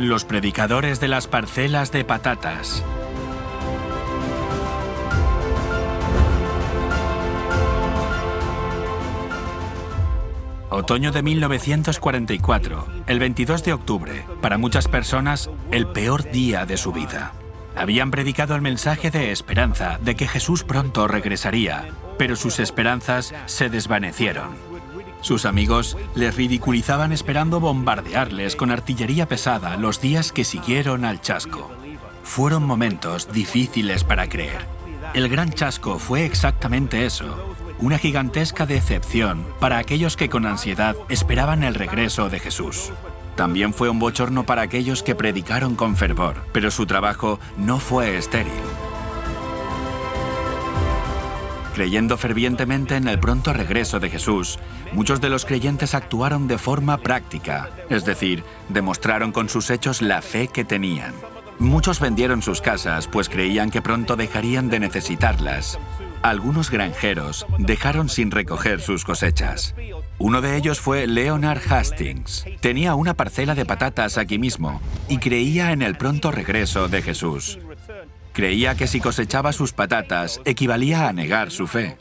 Los predicadores de las parcelas de patatas. Otoño de 1944, el 22 de octubre, para muchas personas, el peor día de su vida. Habían predicado el mensaje de esperanza, de que Jesús pronto regresaría, pero sus esperanzas se desvanecieron. Sus amigos les ridiculizaban esperando bombardearles con artillería pesada los días que siguieron al chasco. Fueron momentos difíciles para creer. El gran chasco fue exactamente eso, una gigantesca decepción para aquellos que con ansiedad esperaban el regreso de Jesús. También fue un bochorno para aquellos que predicaron con fervor, pero su trabajo no fue estéril. Creyendo fervientemente en el pronto regreso de Jesús, muchos de los creyentes actuaron de forma práctica, es decir, demostraron con sus hechos la fe que tenían. Muchos vendieron sus casas pues creían que pronto dejarían de necesitarlas. Algunos granjeros dejaron sin recoger sus cosechas. Uno de ellos fue Leonard Hastings. Tenía una parcela de patatas aquí mismo y creía en el pronto regreso de Jesús. Creía que si cosechaba sus patatas equivalía a negar su fe.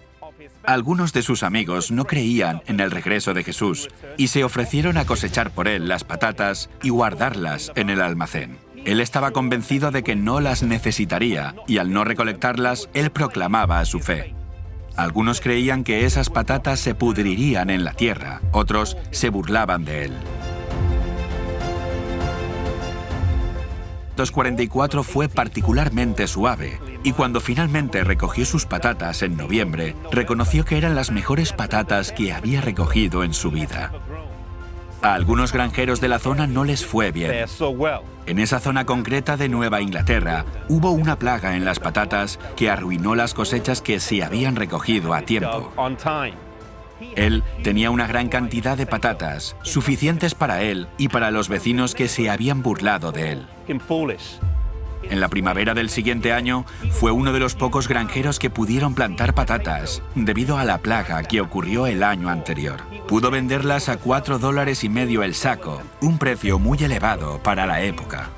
Algunos de sus amigos no creían en el regreso de Jesús y se ofrecieron a cosechar por él las patatas y guardarlas en el almacén. Él estaba convencido de que no las necesitaría y al no recolectarlas, él proclamaba su fe. Algunos creían que esas patatas se pudrirían en la tierra, otros se burlaban de él. 1944 fue particularmente suave y cuando finalmente recogió sus patatas en noviembre, reconoció que eran las mejores patatas que había recogido en su vida. A algunos granjeros de la zona no les fue bien. En esa zona concreta de Nueva Inglaterra hubo una plaga en las patatas que arruinó las cosechas que se habían recogido a tiempo. Él tenía una gran cantidad de patatas, suficientes para él y para los vecinos que se habían burlado de él. En la primavera del siguiente año, fue uno de los pocos granjeros que pudieron plantar patatas, debido a la plaga que ocurrió el año anterior. Pudo venderlas a 4 dólares y medio el saco, un precio muy elevado para la época.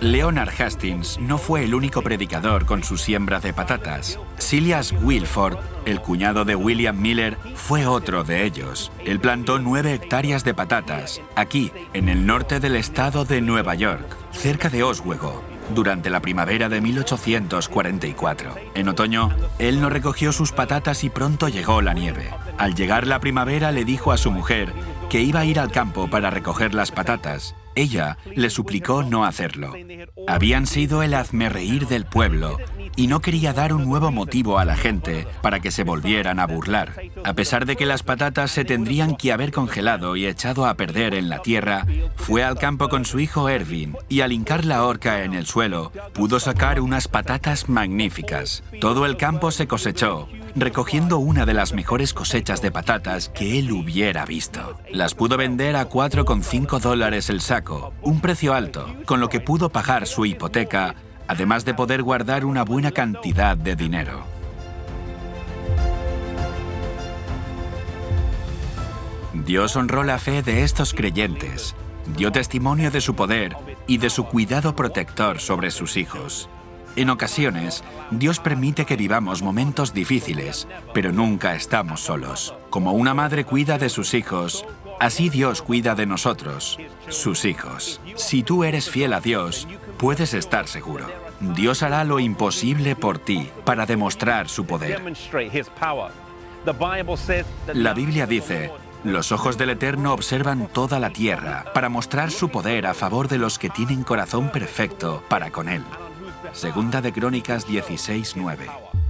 Leonard Hastings no fue el único predicador con su siembra de patatas. Silas Wilford, el cuñado de William Miller, fue otro de ellos. Él plantó nueve hectáreas de patatas, aquí, en el norte del estado de Nueva York, cerca de Oswego, durante la primavera de 1844. En otoño, él no recogió sus patatas y pronto llegó la nieve. Al llegar la primavera le dijo a su mujer que iba a ir al campo para recoger las patatas. Ella le suplicó no hacerlo. Habían sido el hazmerreír del pueblo y no quería dar un nuevo motivo a la gente para que se volvieran a burlar. A pesar de que las patatas se tendrían que haber congelado y echado a perder en la tierra, fue al campo con su hijo Ervin y al hincar la horca en el suelo, pudo sacar unas patatas magníficas. Todo el campo se cosechó, recogiendo una de las mejores cosechas de patatas que él hubiera visto. Las pudo vender a 4,5 dólares el saco, un precio alto, con lo que pudo pagar su hipoteca además de poder guardar una buena cantidad de dinero. Dios honró la fe de estos creyentes, dio testimonio de su poder y de su cuidado protector sobre sus hijos. En ocasiones, Dios permite que vivamos momentos difíciles, pero nunca estamos solos. Como una madre cuida de sus hijos, así Dios cuida de nosotros, sus hijos. Si tú eres fiel a Dios, puedes estar seguro. Dios hará lo imposible por ti para demostrar su poder. La Biblia dice, los ojos del Eterno observan toda la tierra para mostrar su poder a favor de los que tienen corazón perfecto para con Él. Segunda de Crónicas 16.9